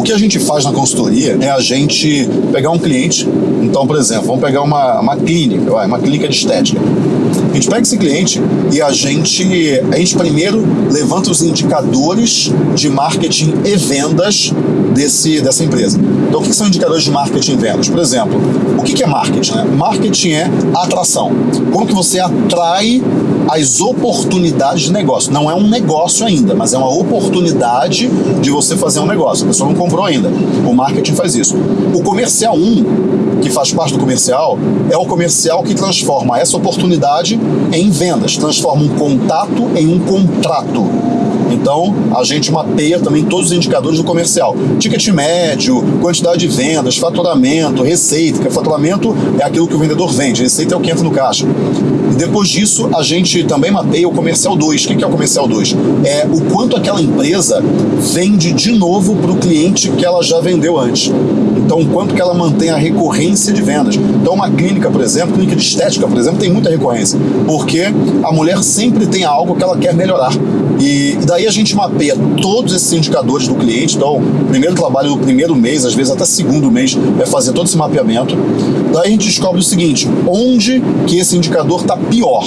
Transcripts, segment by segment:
O que a gente faz na consultoria é a gente pegar um cliente, então, por exemplo, vamos pegar uma, uma clínica, uma clínica de estética. A gente pega esse cliente e a gente, a gente primeiro levanta os indicadores de marketing e vendas desse, dessa empresa. Então, o que são indicadores de marketing e vendas? Por exemplo, o que é marketing? Né? Marketing é atração. Como que você atrai as oportunidades de negócio. Não é um negócio ainda, mas é uma oportunidade de você fazer um negócio. A pessoa não comprou ainda. O marketing faz isso. O comercial 1, que faz parte do comercial, é o comercial que transforma essa oportunidade em vendas, transforma um contato em um contrato. Então, a gente mapeia também todos os indicadores do comercial. Ticket médio, quantidade de vendas, faturamento, receita, que faturamento é aquilo que o vendedor vende, receita é o que entra no caixa. E depois disso, a gente também mapeia o comercial 2. O que é o comercial 2? É o quanto aquela empresa vende de novo para o cliente que ela já vendeu antes. Então, o quanto que ela mantém a recorrência de vendas. Então, uma clínica, por exemplo, clínica de estética, por exemplo, tem muita recorrência, porque a mulher sempre tem algo que ela quer melhorar. E daí a gente mapeia todos esses indicadores do cliente. Então, primeiro trabalho do primeiro mês, às vezes até segundo mês, é fazer todo esse mapeamento. Daí a gente descobre o seguinte, onde que esse indicador está pior.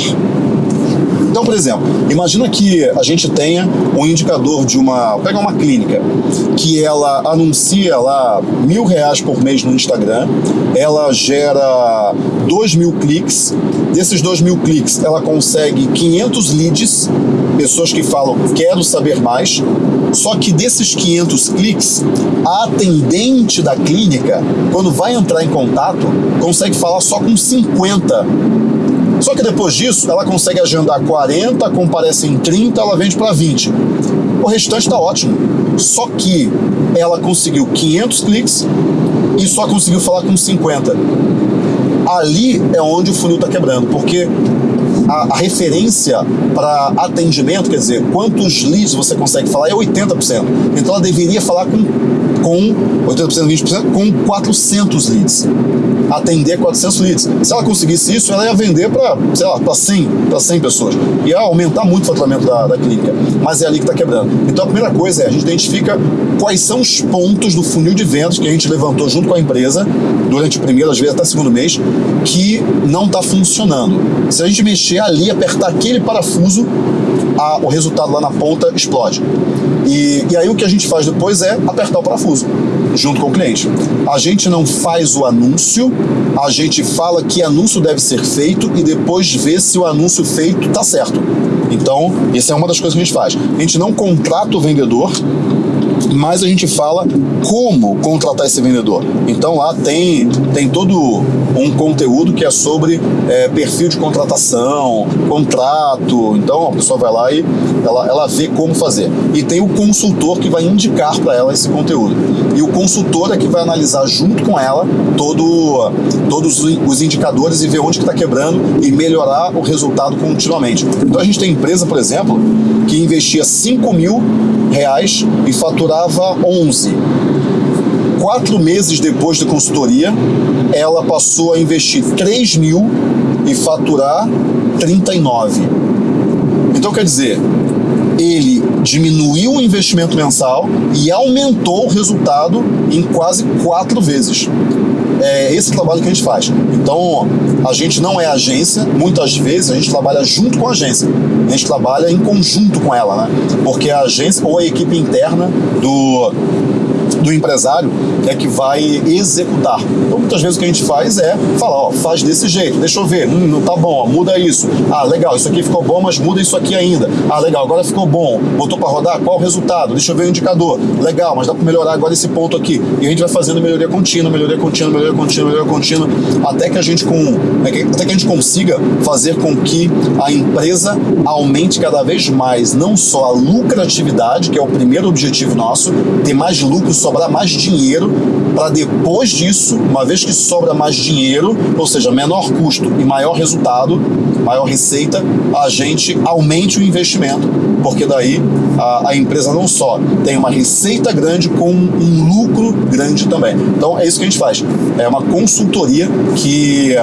Então, por exemplo, imagina que a gente tenha um indicador de uma... Pega uma clínica que ela anuncia lá mil reais por mês no Instagram, ela gera dois mil cliques, desses dois mil cliques ela consegue 500 leads, pessoas que falam quero saber mais, só que desses 500 cliques, a atendente da clínica, quando vai entrar em contato, consegue falar só com 50 só que depois disso, ela consegue agendar 40, comparece em 30, ela vende para 20. O restante está ótimo. Só que ela conseguiu 500 cliques e só conseguiu falar com 50. Ali é onde o funil está quebrando, porque a, a referência para atendimento, quer dizer, quantos leads você consegue falar é 80%. Então ela deveria falar com, com 80%, 20%, com 400 leads atender 400 leads. Se ela conseguisse isso, ela ia vender para, sei lá, para 100, 100 pessoas. Ia aumentar muito o faturamento da, da clínica. Mas é ali que está quebrando. Então a primeira coisa é, a gente identifica quais são os pontos do funil de vendas que a gente levantou junto com a empresa, durante o primeiro, às vezes até segundo mês, que não está funcionando. Se a gente mexer ali, apertar aquele parafuso, a, o resultado lá na ponta explode. E, e aí o que a gente faz depois é apertar o parafuso junto com o cliente. A gente não faz o anúncio, a gente fala que anúncio deve ser feito e depois vê se o anúncio feito está certo. Então, essa é uma das coisas que a gente faz. A gente não contrata o vendedor, mas a gente fala como contratar esse vendedor. Então lá tem, tem todo um conteúdo que é sobre é, perfil de contratação, contrato, então a pessoa vai lá e ela, ela vê como fazer. E tem o consultor que vai indicar para ela esse conteúdo. E o consultor é que vai analisar junto com ela todo, todos os indicadores e ver onde está que tá quebrando e melhorar o resultado continuamente. Então a gente tem empresa, por exemplo, que investia 5 mil reais e faturava 11. Quatro meses depois da consultoria, ela passou a investir 3 mil e faturar 39. Então, quer dizer, ele diminuiu o investimento mensal e aumentou o resultado em quase quatro vezes. É esse trabalho que a gente faz. Então, a gente não é agência, muitas vezes a gente trabalha junto com a agência. A gente trabalha em conjunto com ela, né? Porque a agência ou a equipe interna do, do empresário é que vai executar. Então, muitas vezes o que a gente faz é falar, ó, faz desse jeito, deixa eu ver, hum, não tá bom, muda isso. Ah, legal, isso aqui ficou bom, mas muda isso aqui ainda. Ah, legal, agora ficou bom, botou para rodar, qual o resultado? Deixa eu ver o indicador. Legal, mas dá para melhorar agora esse ponto aqui. E a gente vai fazendo melhoria contínua, melhoria contínua, melhoria contínua, melhoria contínua, até que a gente com, até que a gente consiga fazer com que a empresa aumente cada vez mais, não só a lucratividade, que é o primeiro objetivo nosso, ter mais lucro, sobrar mais dinheiro para depois disso, uma vez que sobra mais dinheiro, ou seja, menor custo e maior resultado, maior receita, a gente aumente o investimento, porque daí a, a empresa não só tem uma receita grande, com um lucro grande também. Então é isso que a gente faz. É uma consultoria que,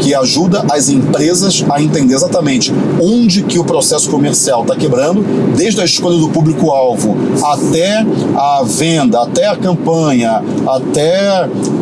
que ajuda as empresas a entender exatamente onde que o processo comercial está quebrando, desde a escolha do público-alvo até a venda, até a campanha, até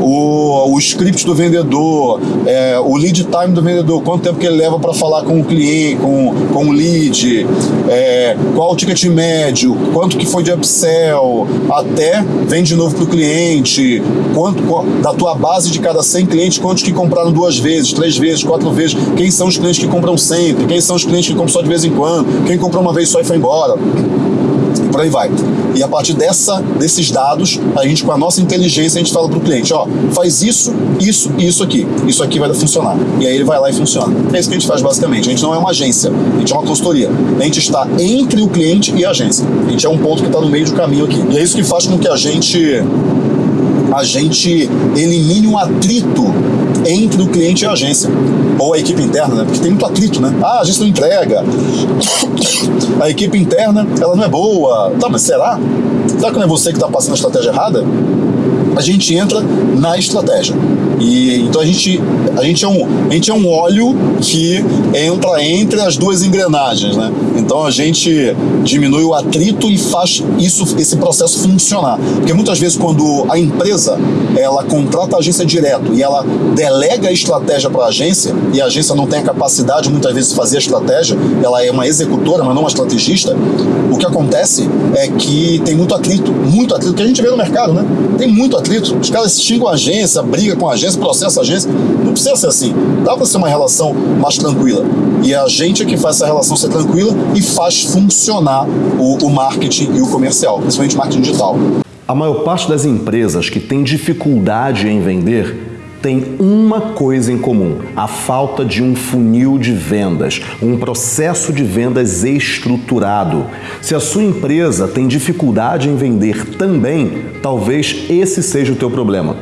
o, o script do vendedor, é, o lead time do vendedor, quanto tempo que ele leva para falar com o cliente, com, com o lead, é, qual o ticket médio, quanto que foi de upsell, até vende de novo para o cliente, quanto da tua base de cada 100 clientes, quantos que compraram duas vezes, três vezes, quatro vezes, quem são os clientes que compram sempre, quem são os clientes que compram só de vez em quando, quem comprou uma vez só e foi embora e por aí vai. E a partir dessa, desses dados, a gente, com a nossa inteligência, a gente fala para o cliente, ó, faz isso, isso e isso aqui. Isso aqui vai funcionar. E aí ele vai lá e funciona. É isso que a gente faz basicamente. A gente não é uma agência, a gente é uma consultoria. A gente está entre o cliente e a agência. A gente é um ponto que está no meio do caminho aqui. E é isso que faz com que a gente a gente elimine um atrito entre o cliente e a agência, ou a equipe interna, né? porque tem muito atrito, né? Ah, a agência não entrega, a equipe interna, ela não é boa. Tá, mas será? Será que não é você que está passando a estratégia errada? A gente entra na estratégia. E então a gente, a gente, é, um, a gente é um óleo que entra entre as duas engrenagens, né? Então a gente diminui o atrito e faz isso, esse processo funcionar. Porque muitas vezes quando a empresa ela contrata a agência direto e ela delega a estratégia para a agência e a agência não tem a capacidade muitas vezes de fazer a estratégia, ela é uma executora, mas não uma estrategista, o que acontece é que tem muito atrito, muito atrito, que a gente vê no mercado, né? Tem muito atrito. Os caras xingam a agência, briga com a agência, processa a agência. Não precisa ser assim. Dá para ser uma relação mais tranquila. E a gente é que faz essa relação ser tranquila e faz funcionar o, o marketing e o comercial, principalmente marketing digital. A maior parte das empresas que tem dificuldade em vender tem uma coisa em comum: a falta de um funil de vendas, um processo de vendas estruturado. Se a sua empresa tem dificuldade em vender também, talvez esse seja o teu problema.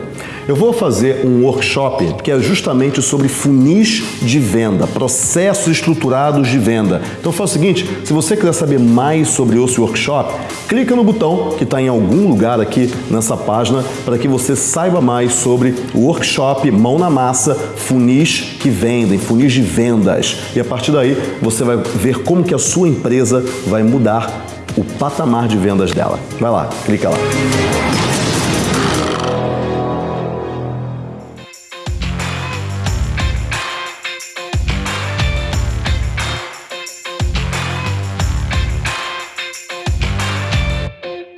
Eu vou fazer um workshop que é justamente sobre funis de venda, processos estruturados de venda. Então faz o seguinte, se você quiser saber mais sobre esse workshop, clica no botão que está em algum lugar aqui nessa página para que você saiba mais sobre o workshop Mão na Massa, funis que vendem, funis de vendas. E a partir daí você vai ver como que a sua empresa vai mudar o patamar de vendas dela. Vai lá, clica lá.